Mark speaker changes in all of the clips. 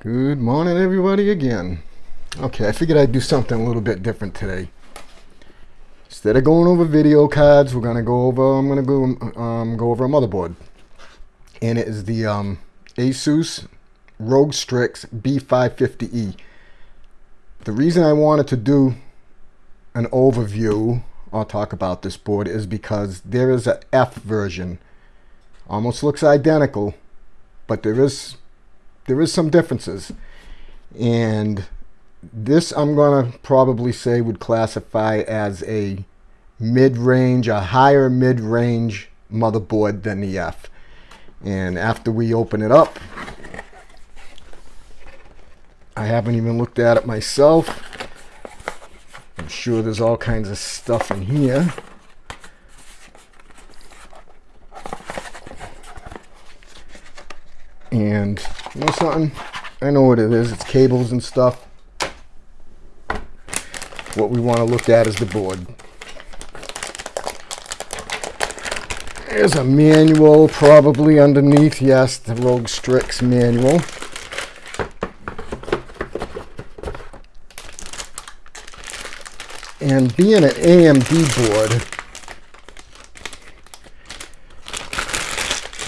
Speaker 1: Good morning, everybody, again. Okay, I figured I'd do something a little bit different today. Instead of going over video cards, we're gonna go over. I'm gonna go um, go over a motherboard, and it is the um, ASUS ROG Strix B550E. The reason I wanted to do an overview or talk about this board is because there is a F version. Almost looks identical, but there is there is some differences. And this I'm going to probably say would classify as a mid-range, a higher mid-range motherboard than the F. And after we open it up, I haven't even looked at it myself. I'm sure there's all kinds of stuff in here. And you know something? I know what it is. It's cables and stuff. What we want to look at is the board. There's a manual probably underneath. Yes, the ROG Strix manual. And being an AMD board,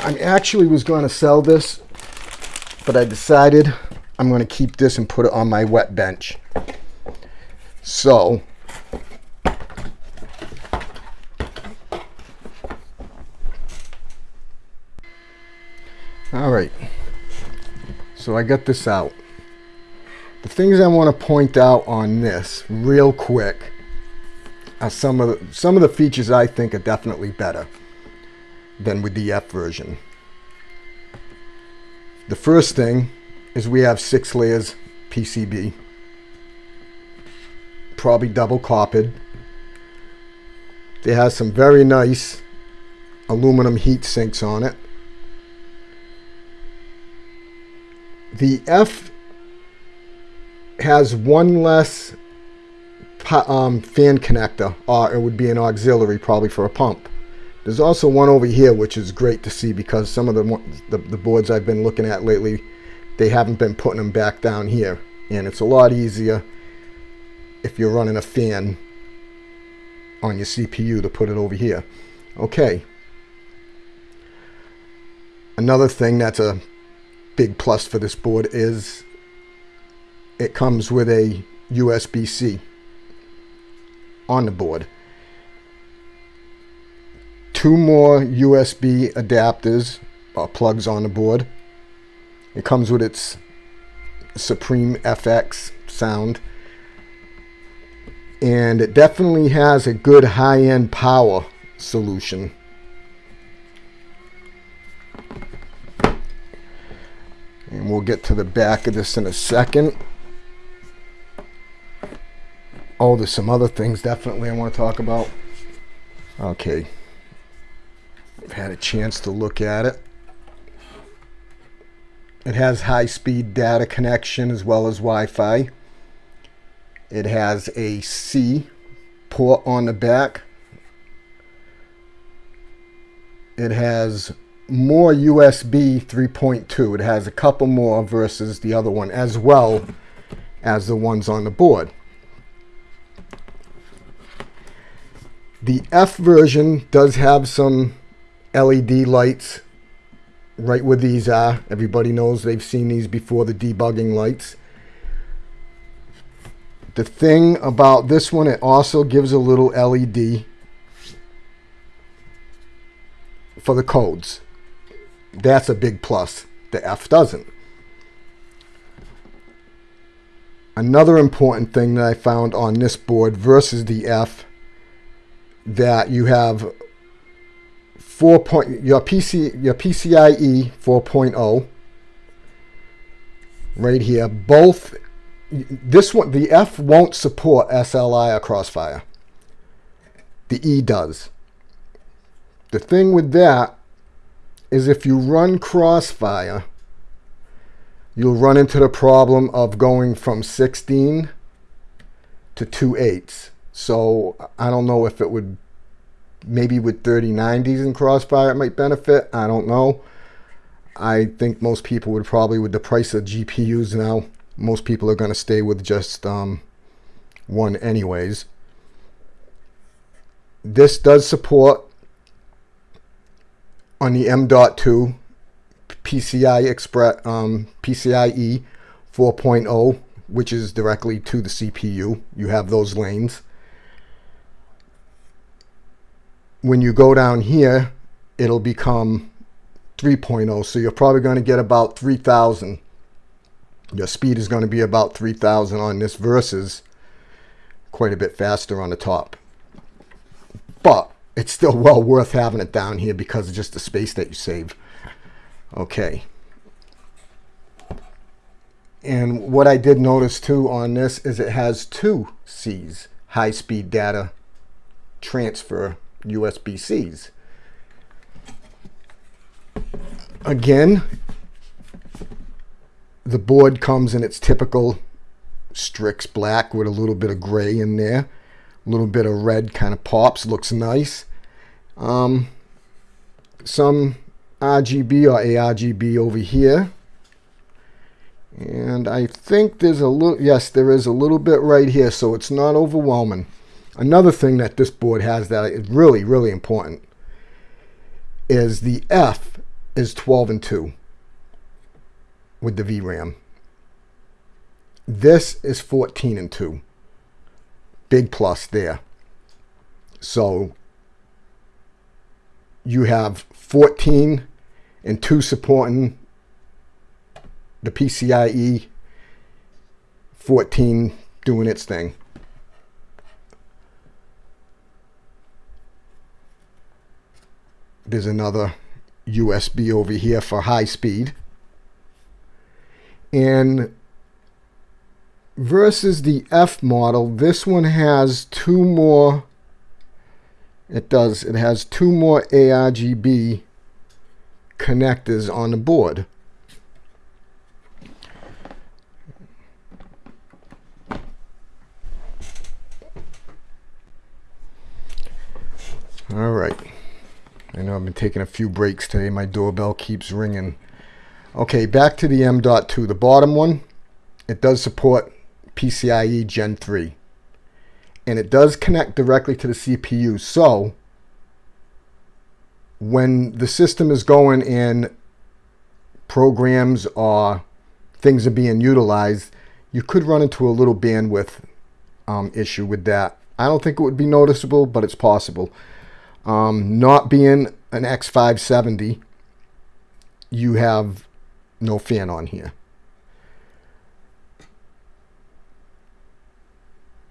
Speaker 1: I actually was going to sell this but I decided I'm going to keep this and put it on my wet bench. So, all right, so I got this out. The things I want to point out on this real quick are some of the, some of the features I think are definitely better than with the F version. The first thing is we have six layers PCB. Probably double coppered. It has some very nice aluminum heat sinks on it. The F has one less um, fan connector, or it would be an auxiliary probably for a pump. There's also one over here, which is great to see because some of the, the, the boards I've been looking at lately, they haven't been putting them back down here. And it's a lot easier if you're running a fan on your CPU to put it over here. Okay. Another thing that's a big plus for this board is it comes with a USB-C on the board two more USB adapters or uh, plugs on the board. It comes with its Supreme FX sound. And it definitely has a good high-end power solution. And we'll get to the back of this in a second. Oh, there's some other things definitely I want to talk about. Okay. I've had a chance to look at it. It has high-speed data connection as well as Wi-Fi. It has a C port on the back. It has more USB 3.2. It has a couple more versus the other one as well as the ones on the board. The F version does have some LED lights right where these are. Everybody knows they've seen these before, the debugging lights. The thing about this one, it also gives a little LED for the codes. That's a big plus. The F doesn't. Another important thing that I found on this board versus the F that you have 4 point, your PC your PCIe 4.0 right here both this one the F won't support SLI or Crossfire. The E does. The thing with that is if you run Crossfire you'll run into the problem of going from 16 to 2 eighths so I don't know if it would maybe with 3090s and Crossfire it might benefit. I don't know. I think most people would probably, with the price of GPUs now, most people are going to stay with just um, one anyways. This does support on the M.2 PCI Express um, PCIe 4.0, which is directly to the CPU. You have those lanes. When you go down here, it'll become 3.0. So you're probably going to get about 3,000. Your speed is going to be about 3,000 on this versus quite a bit faster on the top. But it's still well worth having it down here because of just the space that you save. Okay. And what I did notice too on this is it has two C's, high-speed data transfer USB-Cs. Again, the board comes in its typical Strix black with a little bit of gray in there. A little bit of red kind of pops, looks nice. Um, some RGB or ARGB over here. And I think there's a little, yes, there is a little bit right here, so it's not overwhelming. Another thing that this board has that is really, really important is the F is 12 and 2 with the VRAM. This is 14 and 2. Big plus there. So you have 14 and 2 supporting the PCIe 14 doing its thing. There's another USB over here for high speed. And versus the F model, this one has two more, it does, it has two more ARGB connectors on the board. All right. I know I've been taking a few breaks today. My doorbell keeps ringing. Okay, back to the M.2. The bottom one, it does support PCIe Gen 3. And it does connect directly to the CPU. So, when the system is going and programs or things are being utilized, you could run into a little bandwidth um, issue with that. I don't think it would be noticeable, but it's possible. Um, not being an X570, you have no fan on here.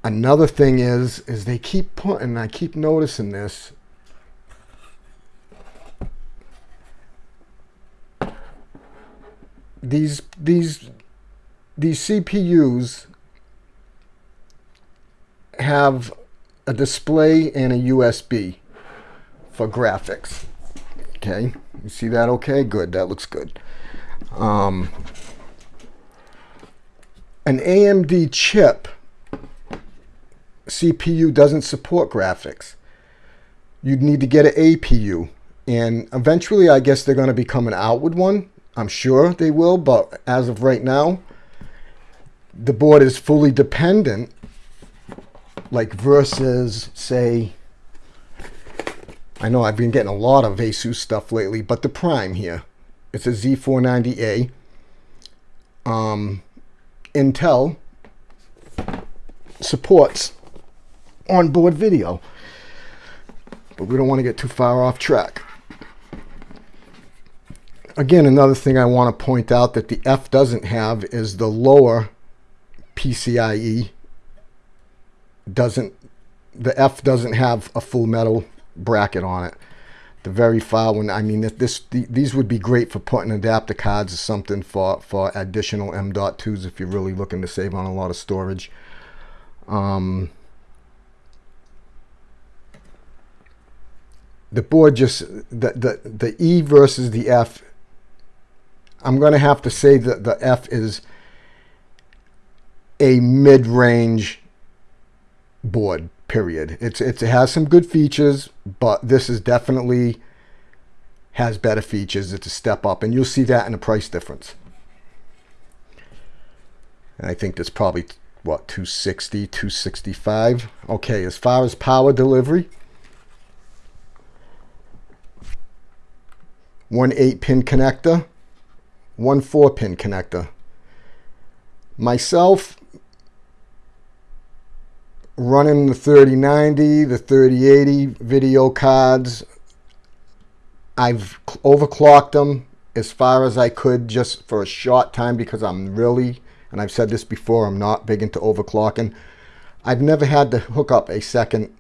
Speaker 1: Another thing is, is they keep putting, I keep noticing this, these these these CPUs have a display and a USB for graphics. Okay, you see that okay? Good, that looks good. Um, an AMD chip CPU doesn't support graphics. You'd need to get an APU. And eventually, I guess they're going to become an outward one. I'm sure they will, but as of right now, the board is fully dependent, like versus, say, I know I've been getting a lot of Asus stuff lately, but the Prime here, it's a Z490A. Um, Intel supports onboard video, but we don't want to get too far off track. Again, another thing I want to point out that the F doesn't have is the lower PCIe doesn't the F doesn't have a full metal bracket on it. The very far one, I mean, this these would be great for putting adapter cards or something for, for additional M.2s if you're really looking to save on a lot of storage. Um, the board just, the, the, the E versus the F, I'm going to have to say that the F is a mid-range board period. It's, it's, it has some good features, but this is definitely has better features. It's a step up, and you'll see that in the price difference. And I think that's probably, what, 260, 265. Okay, as far as power delivery, one 8-pin connector, one 4-pin connector. Myself, running the 3090, the 3080 video cards. I've overclocked them as far as I could just for a short time because I'm really, and I've said this before, I'm not big into overclocking. I've never had to hook up a second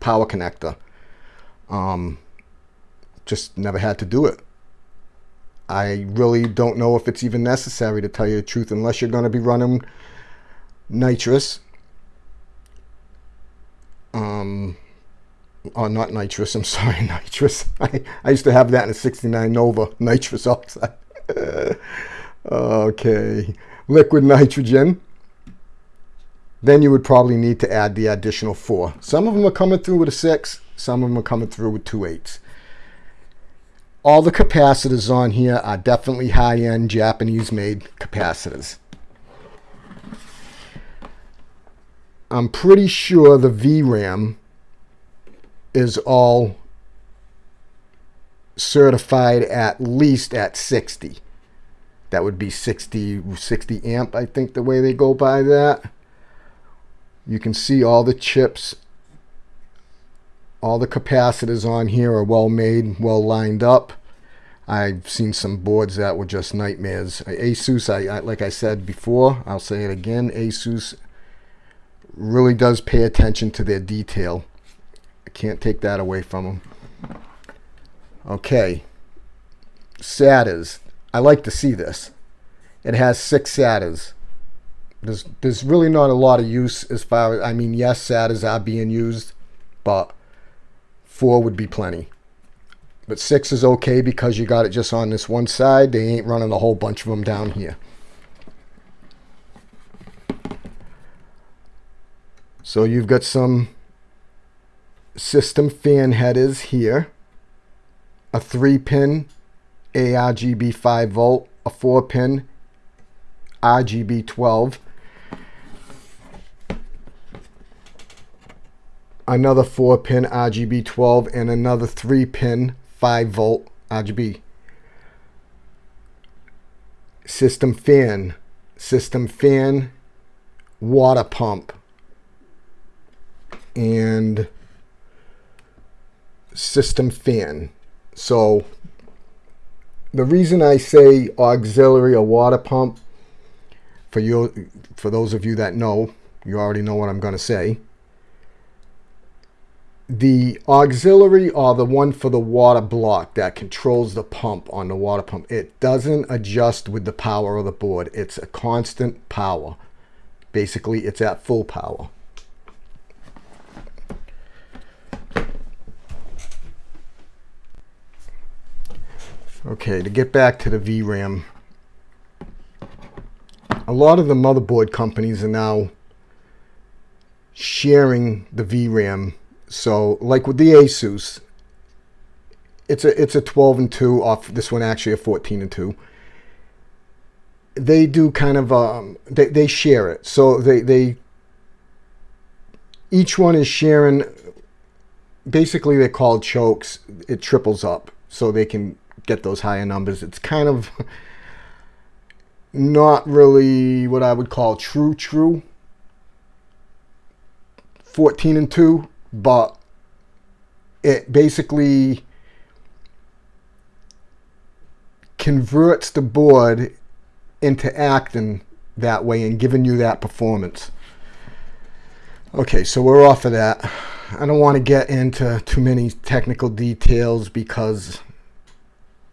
Speaker 1: power connector. Um, just never had to do it. I really don't know if it's even necessary to tell you the truth unless you're going to be running nitrous. Um, oh, not nitrous. I'm sorry, nitrous. I, I used to have that in a 69 Nova, nitrous oxide. okay, liquid nitrogen. Then you would probably need to add the additional four. Some of them are coming through with a six. Some of them are coming through with two eights. All the capacitors on here are definitely high-end Japanese-made capacitors. I'm pretty sure the VRAM is all certified at least at 60. That would be 60, 60 amp, I think the way they go by that. You can see all the chips, all the capacitors on here are well made, well lined up. I've seen some boards that were just nightmares. Asus, I, I like I said before, I'll say it again, Asus really does pay attention to their detail. I can't take that away from them. Okay. SATAs. I like to see this. It has six SATAs. There's, there's really not a lot of use as far as, I mean, yes, SATAs are being used, but four would be plenty. But six is okay because you got it just on this one side. They ain't running a whole bunch of them down here. So you've got some system fan headers here, a 3-pin ARGB 5 volt, a 4-pin RGB 12, another 4-pin RGB 12, and another 3-pin 5 volt RGB. System fan, system fan, water pump, and system fan. So the reason I say auxiliary or water pump, for you, for those of you that know, you already know what I'm going to say. The auxiliary or the one for the water block that controls the pump on the water pump, it doesn't adjust with the power of the board. It's a constant power. Basically, it's at full power. Okay, to get back to the VRAM, a lot of the motherboard companies are now sharing the VRAM. So, like with the Asus, it's a it's a 12 and 2 off this one actually a 14 and 2 they do kind of um they, they share it. So they they each one is sharing basically they're called chokes. It triples up so they can get those higher numbers. It's kind of not really what I would call true true. 14 and 2 but it basically converts the board into acting that way and giving you that performance. Okay so we're off of that. I don't want to get into too many technical details because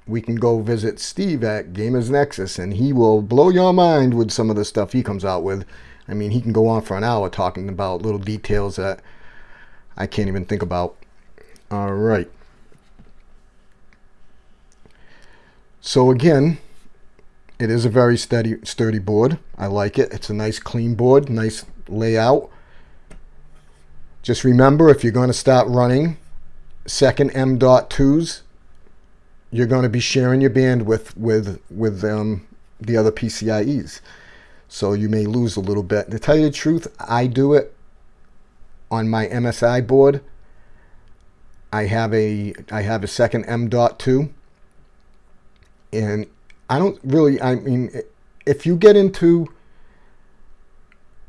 Speaker 1: we can go visit Steve at Gamers Nexus and he will blow your mind with some of the stuff he comes out with. I mean, he can go on for an hour talking about little details that I can't even think about. All right. So again, it is a very steady, sturdy board. I like it. It's a nice clean board, nice layout. Just remember, if you're going to start running second M.2s, you're going to be sharing your bandwidth with with um, the other PCIEs. So you may lose a little bit. To tell you the truth, I do it on my MSI board. I have a I have a second M.2 and I don't really I mean if you get into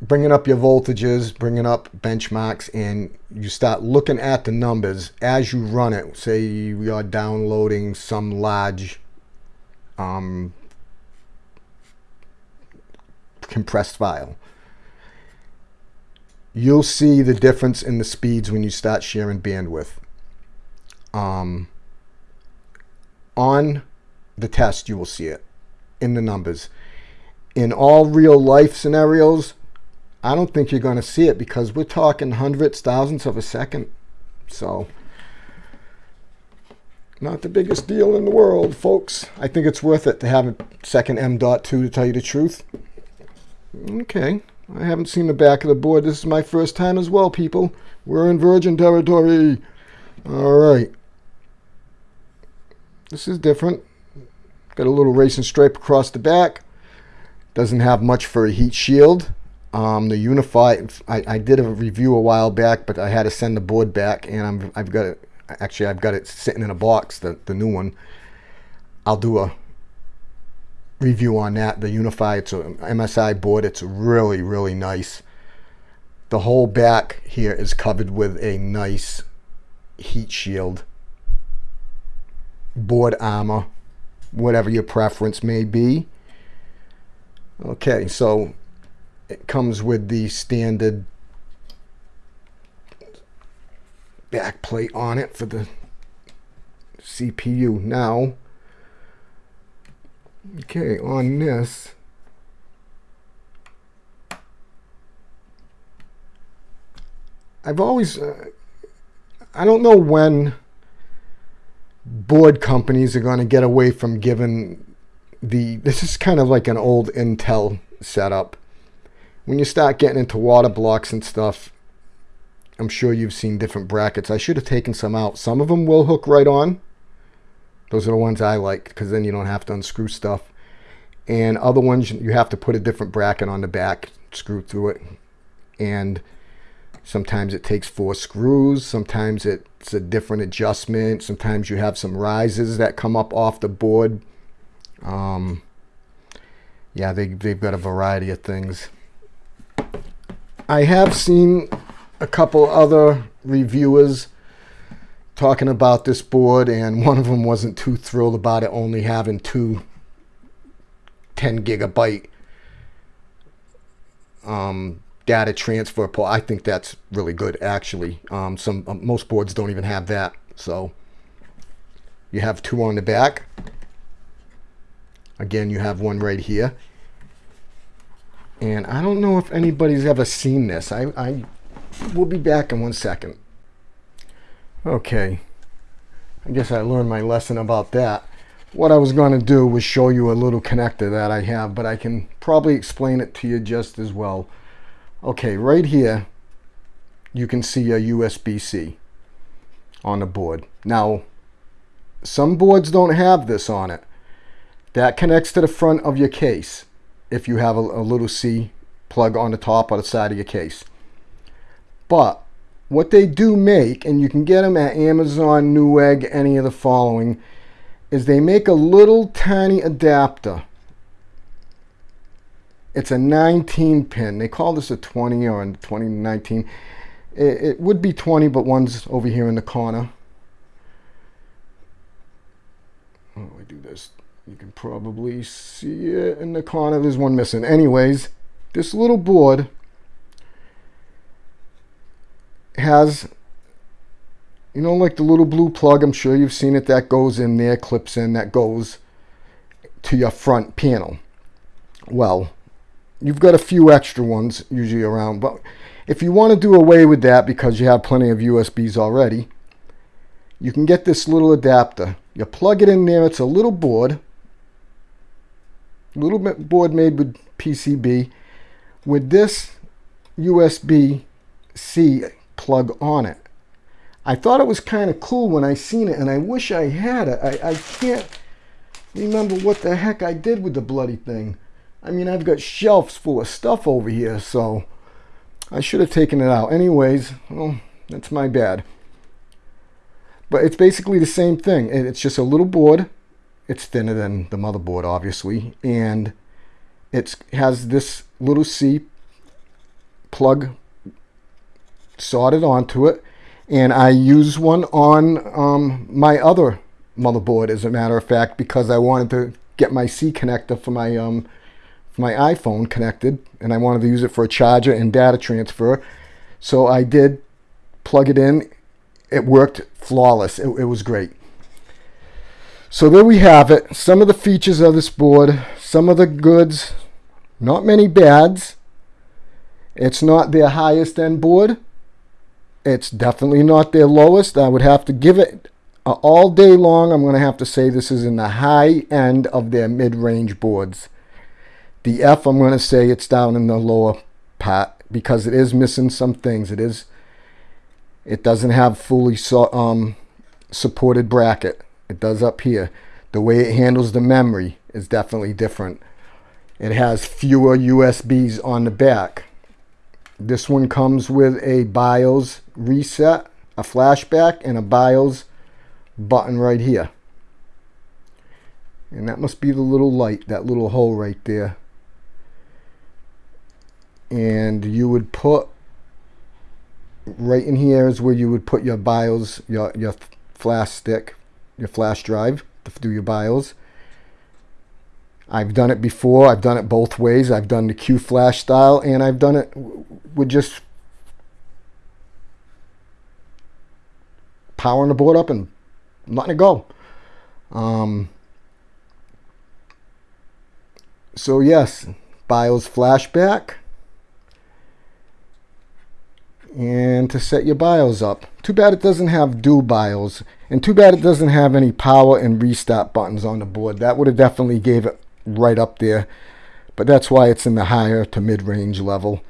Speaker 1: bringing up your voltages, bringing up benchmarks, and you start looking at the numbers as you run it. Say you are downloading some large um, compressed file. You'll see the difference in the speeds when you start sharing bandwidth. Um, on the test, you will see it in the numbers. In all real life scenarios, I don't think you're going to see it because we're talking hundreds, thousands of a second. So, not the biggest deal in the world, folks. I think it's worth it to have a second M.2 to tell you the truth. Okay, I haven't seen the back of the board. This is my first time as well, people. We're in virgin territory. All right. This is different. Got a little racing stripe across the back. Doesn't have much for a heat shield. Um, the Unify, I, I, did a review a while back, but I had to send the board back, and i have got it. Actually, I've got it sitting in a box, the the new one. I'll do a review on that. The Unify, it's a MSI board. It's really really nice. The whole back here is covered with a nice heat shield, board armor, whatever your preference may be. Okay, so it comes with the standard back plate on it for the CPU. Now, okay, on this, I've always, uh, I don't know when board companies are going to get away from giving the, this is kind of like an old Intel setup when you start getting into water blocks and stuff, I'm sure you've seen different brackets. I should have taken some out. Some of them will hook right on. Those are the ones I like because then you don't have to unscrew stuff. And other ones, you have to put a different bracket on the back, screw through it. And sometimes it takes four screws. Sometimes it's a different adjustment. Sometimes you have some rises that come up off the board. Um, yeah, they, they've got a variety of things. I have seen a couple other reviewers talking about this board and one of them wasn't too thrilled about it only having two 10 gigabyte um, data transfer port. I think that's really good actually. Um, some um, Most boards don't even have that. So you have two on the back. Again, you have one right here. And I don't know if anybody's ever seen this. I, I will be back in one second. Okay. I guess I learned my lesson about that. What I was going to do was show you a little connector that I have, but I can probably explain it to you just as well. Okay, right here, you can see a USB-C on the board. Now, some boards don't have this on it. That connects to the front of your case if you have a, a little C plug on the top or the side of your case. But what they do make, and you can get them at Amazon, Newegg, any of the following, is they make a little tiny adapter. It's a 19 pin. They call this a 20 or a 2019. It, it would be 20, but one's over here in the corner. Oh, I do this you can probably see it in the corner. There's one missing. Anyways, this little board has, you know, like the little blue plug. I'm sure you've seen it. That goes in there, clips in, that goes to your front panel. Well, you've got a few extra ones usually around. But if you want to do away with that because you have plenty of USBs already, you can get this little adapter. You plug it in there. It's a little board little bit board made with PCB with this USB-C plug on it. I thought it was kind of cool when I seen it, and I wish I had it. I, I can't remember what the heck I did with the bloody thing. I mean, I've got shelves full of stuff over here, so I should have taken it out. Anyways, well, that's my bad. But it's basically the same thing. It's just a little board. It's thinner than the motherboard, obviously. And it has this little C plug soldered onto it. And I use one on um, my other motherboard, as a matter of fact, because I wanted to get my C connector for my um, for my iPhone connected, and I wanted to use it for a charger and data transfer. So I did plug it in. It worked flawless. It, it was great. So there we have it. Some of the features of this board, some of the goods, not many bads. It's not their highest end board. It's definitely not their lowest. I would have to give it all day long. I'm going to have to say this is in the high end of their mid-range boards. The F, I'm going to say it's down in the lower part because it is missing some things. It is, it doesn't have fully so, um, supported bracket. It does up here. The way it handles the memory is definitely different. It has fewer USBs on the back. This one comes with a BIOS reset, a flashback, and a BIOS button right here. And that must be the little light, that little hole right there. And you would put, right in here is where you would put your BIOS, your, your flash stick, your flash drive to do your BIOS. I've done it before. I've done it both ways. I've done the Q flash style and I've done it with just powering the board up and letting it go. Um, so yes, BIOS flashback. And to set your BIOS up. Too bad it doesn't have do BIOS. And too bad it doesn't have any power and restart buttons on the board. That would have definitely gave it right up there. But that's why it's in the higher to mid-range level.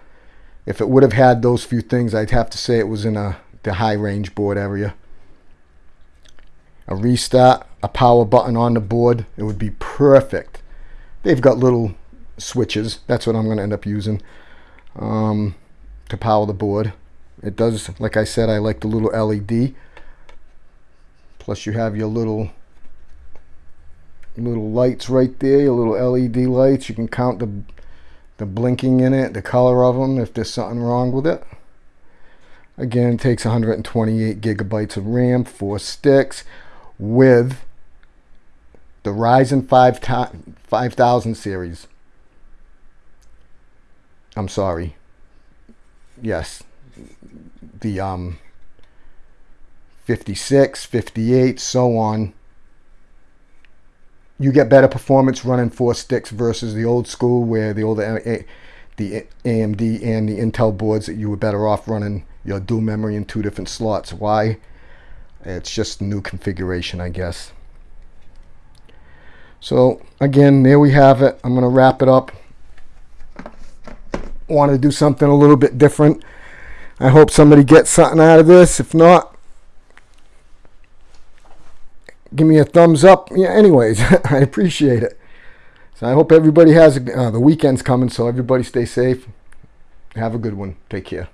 Speaker 1: If it would have had those few things, I'd have to say it was in a the high range board area. A restart, a power button on the board, it would be perfect. They've got little switches. That's what I'm going to end up using um, to power the board. It does, like I said, I like the little LED. Plus you have your little little lights right there, your little LED lights. You can count the, the blinking in it, the color of them, if there's something wrong with it. Again, it takes 128 gigabytes of RAM, four sticks, with the Ryzen 5 5000 series. I'm sorry. Yes. The um 56, 58, so on you get better performance running four sticks versus the old school where the old the AMD and the Intel boards that you were better off running your dual memory in two different slots. Why? It's just new configuration, I guess. So again, there we have it. I'm going to wrap it up. Wanted to do something a little bit different. I hope somebody gets something out of this. If not, give me a thumbs up. Yeah, anyways, I appreciate it. So I hope everybody has a, uh, the weekend's coming, so everybody stay safe. Have a good one. Take care.